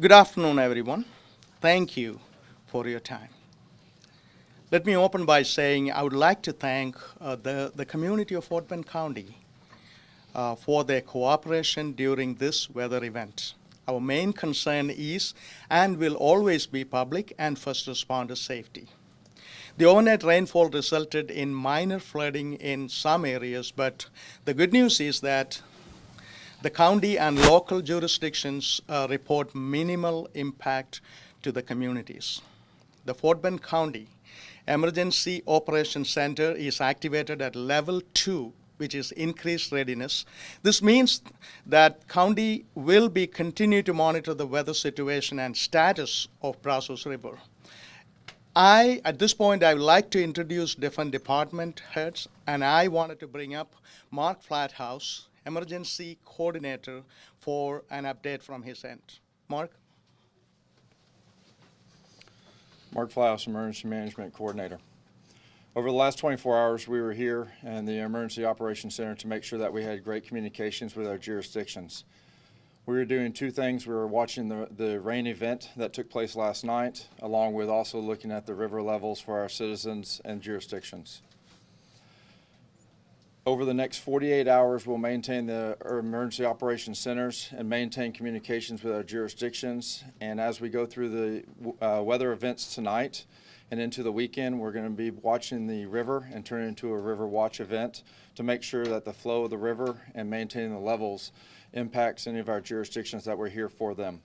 Good afternoon, everyone. Thank you for your time. Let me open by saying I would like to thank uh, the, the community of Fort Bend County uh, for their cooperation during this weather event. Our main concern is and will always be public and first responder safety. The overnight rainfall resulted in minor flooding in some areas, but the good news is that the county and local jurisdictions uh, report minimal impact to the communities. The Fort Bend County Emergency Operations Center is activated at level two, which is increased readiness. This means that county will be continue to monitor the weather situation and status of Brazos River. I, at this point, I would like to introduce different department heads, and I wanted to bring up Mark Flathouse, Emergency Coordinator, for an update from his end. Mark? Mark Flathouse, Emergency Management Coordinator. Over the last 24 hours, we were here in the Emergency Operations Center to make sure that we had great communications with our jurisdictions. We were doing two things. We were watching the, the rain event that took place last night, along with also looking at the river levels for our citizens and jurisdictions. Over the next 48 hours, we'll maintain the emergency operations centers and maintain communications with our jurisdictions. And as we go through the uh, weather events tonight and into the weekend, we're going to be watching the river and turn it into a river watch event to make sure that the flow of the river and maintaining the levels impacts any of our jurisdictions that we're here for them.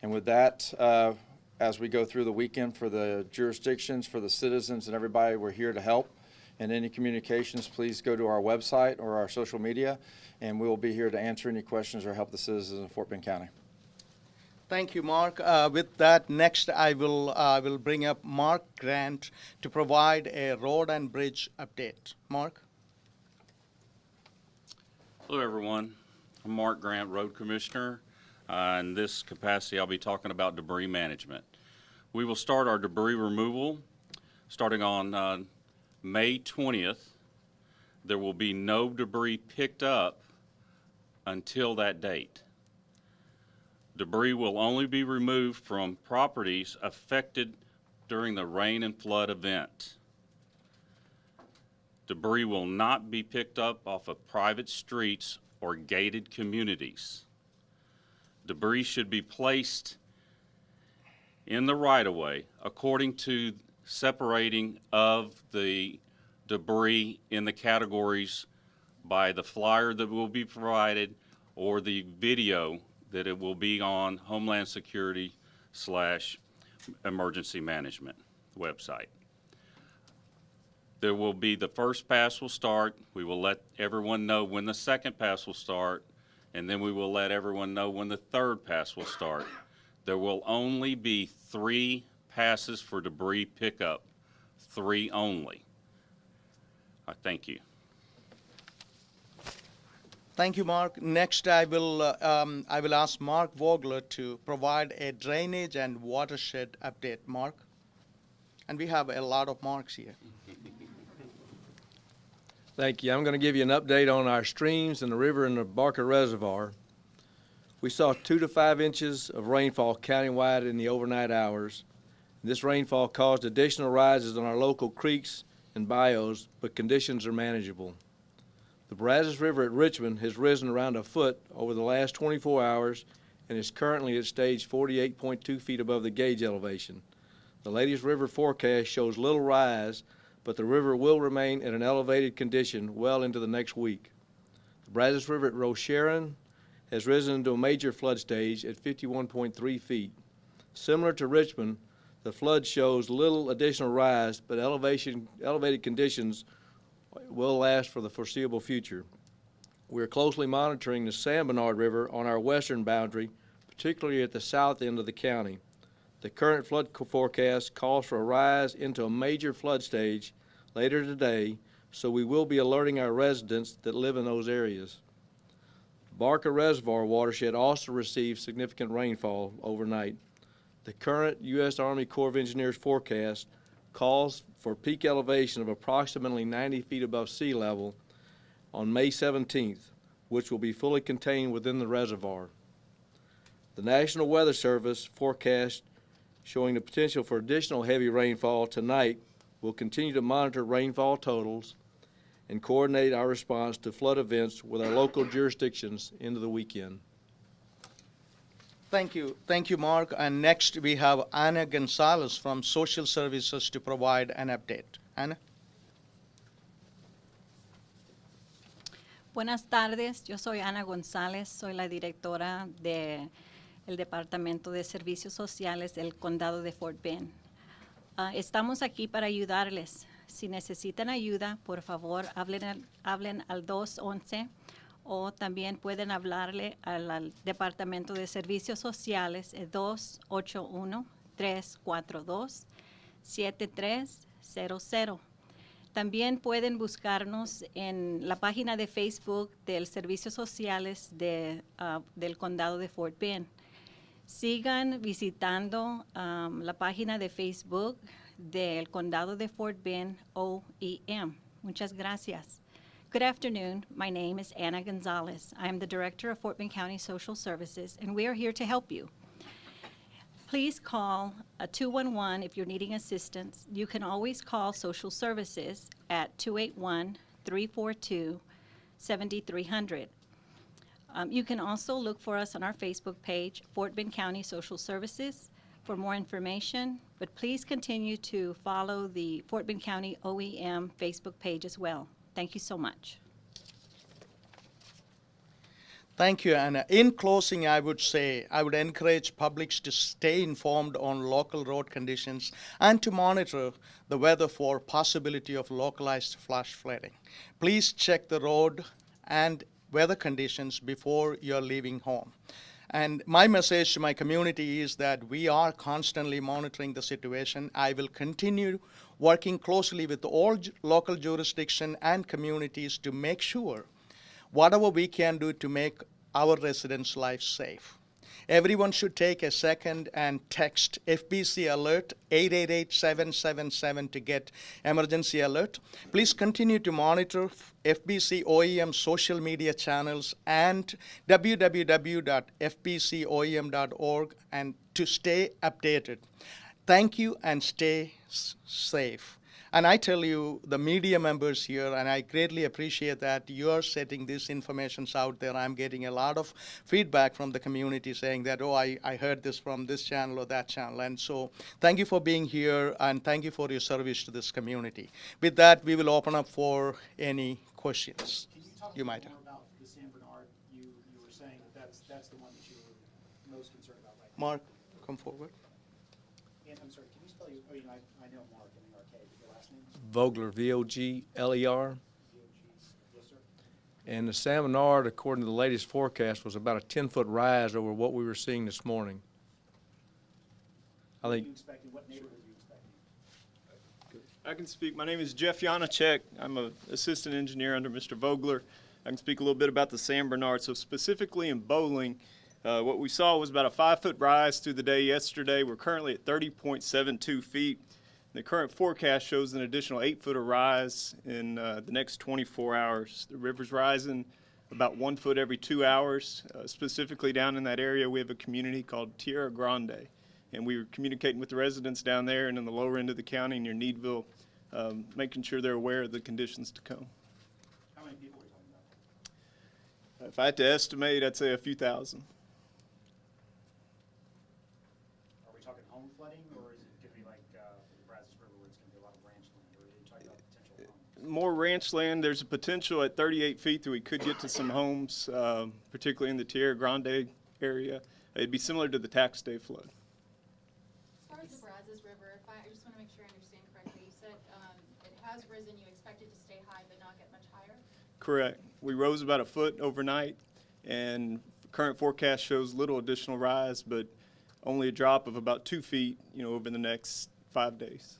And with that, uh, as we go through the weekend for the jurisdictions, for the citizens and everybody, we're here to help and any communications, please go to our website or our social media, and we will be here to answer any questions or help the citizens of Fort Bend County. Thank you, Mark. Uh, with that, next I will, uh, will bring up Mark Grant to provide a road and bridge update. Mark? Hello, everyone. I'm Mark Grant, Road Commissioner. Uh, in this capacity, I'll be talking about debris management. We will start our debris removal starting on uh, May 20th. There will be no debris picked up until that date. Debris will only be removed from properties affected during the rain and flood event. Debris will not be picked up off of private streets or gated communities. Debris should be placed in the right-of-way according to separating of the debris in the categories by the flyer that will be provided or the video that it will be on Homeland Security slash Emergency Management website. There will be, the first pass will start. We will let everyone know when the second pass will start, and then we will let everyone know when the third pass will start. There will only be three passes for debris pickup, three only. I thank you. Thank you, Mark. Next, I will, uh, um, I will ask Mark Vogler to provide a drainage and watershed update. Mark? And we have a lot of marks here. Thank you. I'm going to give you an update on our streams and the river and the Barker Reservoir. We saw two to five inches of rainfall countywide in the overnight hours. This rainfall caused additional rises on our local creeks and bayous, but conditions are manageable. The Brazos River at Richmond has risen around a foot over the last 24 hours and is currently at stage 48.2 feet above the gauge elevation. The latest river forecast shows little rise, but the river will remain in an elevated condition well into the next week. The Brazos River at Rosharon has risen to a major flood stage at 51.3 feet. Similar to Richmond, the flood shows little additional rise, but elevation, elevated conditions will last for the foreseeable future. We are closely monitoring the San Bernard River on our western boundary, particularly at the south end of the county. The current flood forecast calls for a rise into a major flood stage later today, so we will be alerting our residents that live in those areas. Barker Reservoir watershed also received significant rainfall overnight. The current U.S. Army Corps of Engineers forecast calls for peak elevation of approximately 90 feet above sea level on May 17th, which will be fully contained within the reservoir. The National Weather Service forecast showing the potential for additional heavy rainfall tonight will continue to monitor rainfall totals and coordinate our response to flood events with our local jurisdictions into the weekend. Thank you. Thank you, Mark. And next, we have Anna Gonzalez from Social Services to provide an update. Anna? Buenas tardes, yo soy Ana González, soy la directora del Departamento de Servicios Sociales del Condado de Fort Bend. Ah, estamos aquí para ayudarles. Si necesitan ayuda, por favor, hablen al, hablen al 211 o también pueden hablarle al, Departamento de Servicios Sociales, el 281-342-7300. También pueden buscarnos en la página de Facebook del Servicios Sociales de, ah, del Condado de Fort Bend. Sigan visitando la página de Facebook del Condado de Fort Bend OEM. Muchas gracias. Good afternoon. My name is Anna Gonzalez. I am the Director of Fort Bend County Social Services, and we are here to help you. Please call uh, 211 if you're needing assistance. You can always call Social Services at 281-342-7300. Um, You can also look for us on our Facebook page, Fort Bend County Social Services, for more information. But please continue to follow the Fort Bend County OEM Facebook page as well. Thank you so much. Thank you, Anna. In closing, I would say I would encourage publics to stay informed on local road conditions and to monitor the weather for possibility of localized flash flooding. Please check the road and weather conditions before you're leaving home. And my message to my community is that we are constantly monitoring the situation. I will continue working closely with all local jurisdiction and communities to make sure whatever we can do to make our residents' lives safe. Everyone should take a second and text FBC Alert 888-777 to get emergency alert. Please continue to monitor FBC OEM social media channels and www.fbcoem.org and to stay updated. Thank you and stay safe. And I tell you, the media members here, and I greatly appreciate that you're setting these informations out there. I'm getting a lot of feedback from the community saying that, oh, I, I heard this from this channel or that channel. And so thank you for being here and thank you for your service to this community. With that, we will open up for any questions Can you talk you might more have. about the San Bernard? You, you were saying that that's, that's the one that you were most concerned about right now. Mark, come forward. And I'm sorry, can you spell your, you know, I, I know Mark, I mean, okay, but your last name? Vogler, V-O-G-L-E-R. D-O-G, yes, sir? And the San Bernard, according to the latest forecast, was about a 10-foot rise over what we were seeing this morning. I What are think you what neighborhood are you expecting? I can speak. My name is Jeff Janecek. I'm an assistant engineer under Mr. Vogler. I can speak a little bit about the San Bernard. So specifically in Boling, uh, what we saw was about a five-foot rise through the day yesterday. We're currently at 30.72 feet. The current forecast shows an additional eight-foot of rise in uh, the next 24 hours. The river's rising about one foot every two hours. Uh, specifically down in that area, we have a community called Tierra Grande. And we were communicating with the residents down there and in the lower end of the county near Needville, um, making sure they're aware of the conditions to come. How many people are you talking about? If I had to estimate, I'd say a few thousand. Are we talking home flooding, or is it gonna be like, uh, the Brazos River where it's gonna be a lot of ranch land, or are you talking about potential home? More ranch land, there's a potential at 38 feet that we could get to some homes, um, particularly in the Tierra Grande area. It'd be similar to the tax day flood. As far as the Brazos River, if I, I just want to make sure I understand correctly, you said um, it has risen, you expect it to stay high but not get much higher? Correct. We rose about a foot overnight, and current forecast shows little additional rise, but only a drop of about two feet, you know, over the next five days.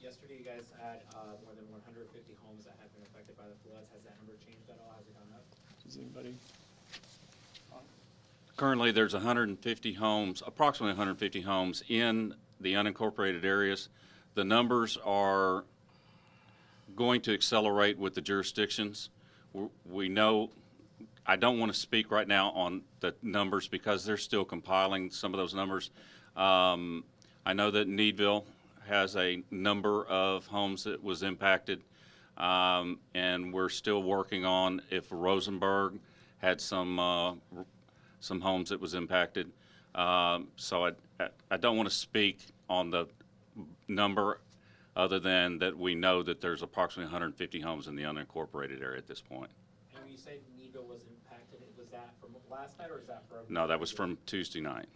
Yesterday, you guys had uh, more than 150 homes that had been affected by the floods. Has that number changed at all? Has it gone up? Does anybody? Currently, there's 150 homes, approximately 150 homes in the unincorporated areas. The numbers are going to accelerate with the jurisdictions. We know, I don't want to speak right now on the numbers because they're still compiling some of those numbers. Um, I know that Needville has a number of homes that was impacted, um, and we're still working on if Rosenberg had some, uh, some homes that was impacted. Um, So I, I- I don't want to speak on the number other than that we know that there's approximately 150 homes in the unincorporated area at this point. And when you say Needville was impacted, was that from last night or is that from? No, that was from Tuesday night.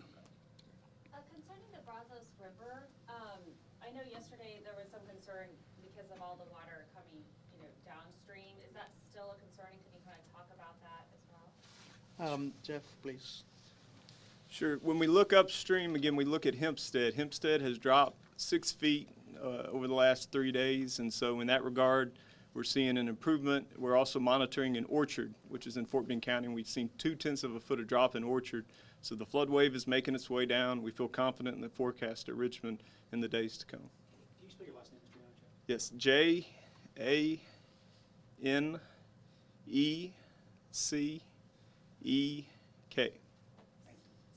Uh, concerning the Brazos River, um, I know yesterday there was some concern because of all the water coming, you know, downstream. Is that still a concern? And Can you kind of talk about that as well? Um, Jeff, please. Sure. When we look upstream, again, we look at Hempstead. Hempstead has dropped six feet uh, over the last three days, and so in that regard, we're seeing an improvement. We're also monitoring in Orchard, which is in Fort Bend County, and we've seen two tenths of a foot of drop in Orchard. So the flood wave is making its way down. We feel confident in the forecast at Richmond in the days to come. Can you spell your last name, Yes, J A N E C E K.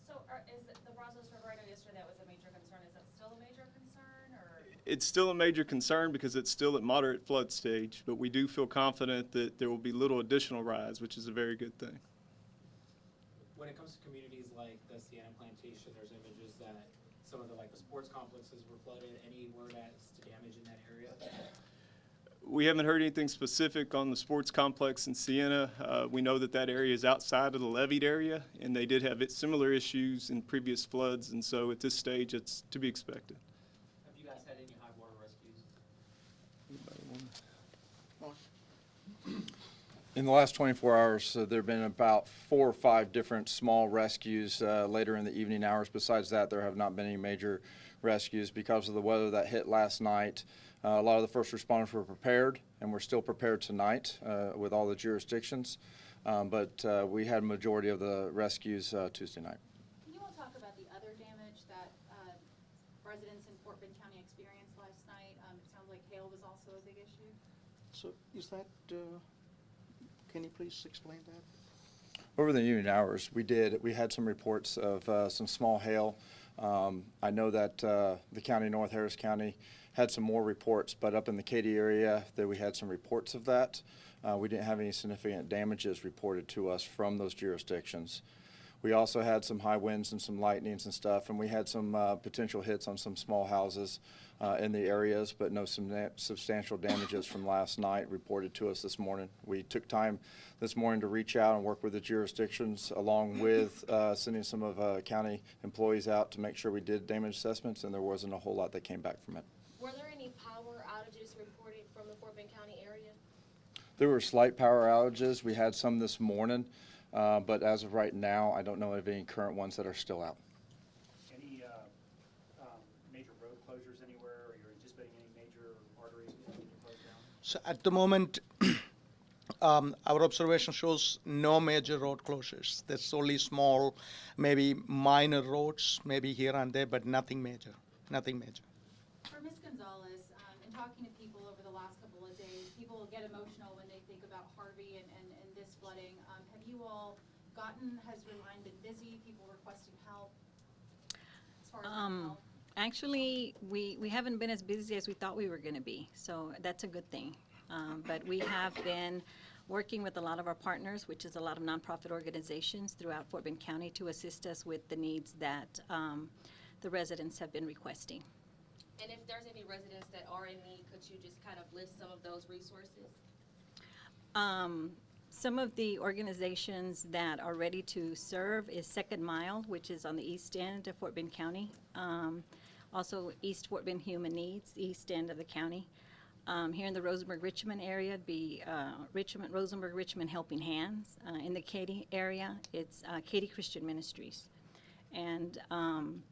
So are, is it the Brazos River, I know yesterday that was a major concern. Is that still a major concern or? It's still a major concern because it's still at moderate flood stage, but we do feel confident that there will be little additional rise, which is a very good thing. When it comes to communities like the Sienna Plantation, there's images that some of the, like, the sports complexes were flooded. Any word as to damage in that area? We haven't heard anything specific on the sports complex in Sienna. Uh, we know that that area is outside of the leveed area, and they did have it- similar issues in previous floods, and so at this stage, it's to be expected. Have you guys had any high water rescues? In the last 24 hours, uh, there've been about four or five different small rescues uh, later in the evening hours. Besides that, there have not been any major rescues because of the weather that hit last night. Uh, A lot of the first responders were prepared, and we're still prepared tonight uh, with all the jurisdictions. Um, But uh, we had a majority of the rescues uh, Tuesday night. Can you all talk about the other damage that uh, residents in Fort Bend County experienced last night? Um, It sounds like hail was also a big issue. So is that, uh, can you please explain that? Over the evening hours, we did, we had some reports of uh, some small hail. Um, I know that uh, the county, North Harris County, had some more reports, but up in the Katy area, that we had some reports of that. Uh, We didn't have any significant damages reported to us from those jurisdictions. We also had some high winds and some lightnings and stuff, and we had some uh, potential hits on some small houses uh, in the areas, but no substantial damages from last night reported to us this morning. We took time this morning to reach out and work with the jurisdictions, along with uh, sending some of uh, county employees out to make sure we did damage assessments, and there wasn't a whole lot that came back from it. Were there any power outages reported from the Fort Bend County area? There were slight power outages. We had some this morning, uh, but as of right now, I don't know of any current ones that are still out. Any uh, um, major road closures anywhere, or you're anticipating any major arteries that need to close down? So at the moment, um, our observation shows no major road closures. There's only small, maybe minor roads, maybe here and there, but nothing major, nothing major. For Ms. Gonzalez, in talking to people over the last couple of days, people get emotional when they think about Harvey and, and, and this flooding. Um, have you all gotten, has your line been busy, people requesting help? As far as Um? Actually, we, we haven't been as busy as we thought we were going to be, so that's a good thing. Um, But we have been working with a lot of our partners, which is a lot of nonprofit organizations throughout Fort Bend County to assist us with the needs that um, the residents have been requesting. And if there's any residents that are in need, could you just kind of list some of those resources? Um, Some of the organizations that are ready to serve is Second Mile, which is on the east end of Fort Bend County. Um, Also, East Fort Bend Human Needs, east end of the county. Um, Here in the Rosenberg-Richmond area, be uh, Richmond, Rosenberg-Richmond Helping Hands. Uh, In the Katy area, it's uh, Katy Christian Ministries. And um,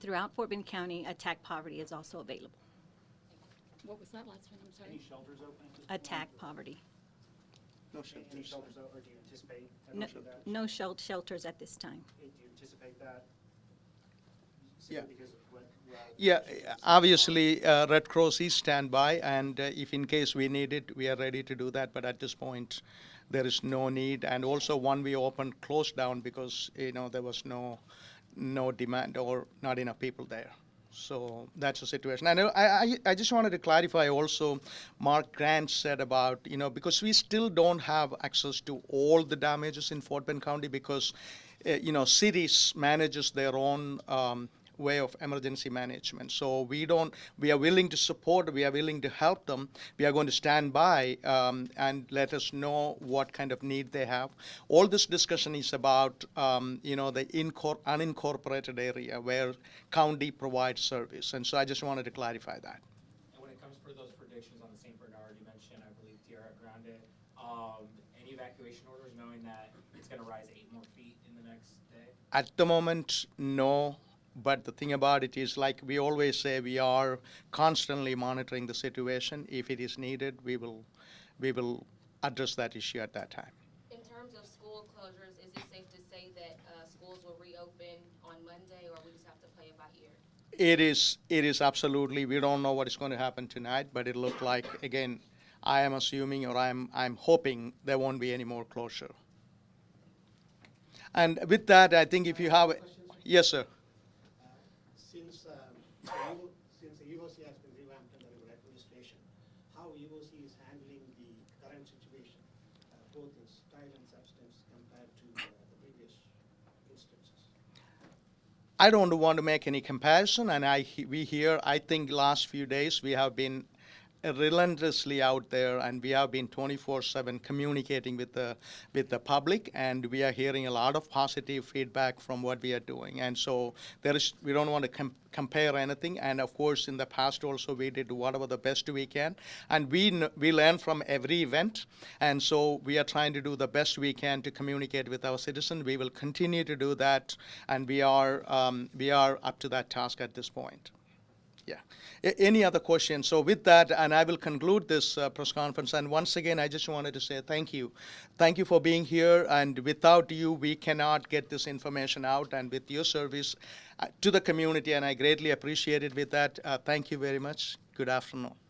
throughout Fort Bend County, Attack Poverty is also available. What was that last one? I'm sorry. Any shelters open at this point? Attack Poverty. No Any- Any shelters, o- or do you anticipate No ever that? no shel- shelters at this time. Do you anticipate that Yeah. Because of what, what- Yeah, obviously, uh, Red Cross is standby, and uh, if in case we need it, we are ready to do that. But at this point, there is no need. And also, one we opened closed down because you know there was no no demand or not enough people there. So that's the situation. And I, I, I just wanted to clarify also, Mark Grant said about, you know, because we still don't have access to all the damages in Fort Bend County because, uh, you know, cities manages their own um, way of emergency management. So we don't, we are willing to support, we are willing to help them. We are going to stand by um, and let us know what kind of need they have. All this discussion is about, um, you know, the incor- unincorporated area where county provides service. And so I just wanted to clarify that. And when it comes for those predictions on the St. Bernard, you mentioned, I believe, Tierra Grande, um, any evacuation orders, knowing that it's gonna rise eight more feet in the next day? At the moment, no. But the thing about it is, like we always say, we are constantly monitoring the situation. If it is needed, we will, we will address that issue at that time. In terms of school closures, is it safe to say that, uh, schools will reopen on Monday, or we just have to play it by ear? It is, it is absolutely, we don't know what is going to happen tonight, but it looked like, again, I am assuming or I'm, I'm hoping there won't be any more closure. And with that, I think if you have, yes, sir. Since, the EOC has been revamped under your administration, how EOC is handling the current situation, uh, both in style and substance compared to uh, the previous instances? I don't want to make any comparison, and I we here. I think last few days we have been relentlessly out there, and we have been 24/7 communicating with the with the public, and we are hearing a lot of positive feedback from what we are doing. And so there is we don't want to com- compare anything. And of course, in the past also we did whatever the best we can, and we we learn from every event, and so we are trying to do the best we can to communicate with our citizens. We will continue to do that, and we are um, we are up to that task at this point. Yeah. A- Any other questions? So with that, and I will conclude this uh, press conference. And once again, I just wanted to say thank you. Thank you for being here. And without you, we cannot get this information out. And with your service uh, to the community, and I greatly appreciate it with that. Uh, thank you very much. Good afternoon.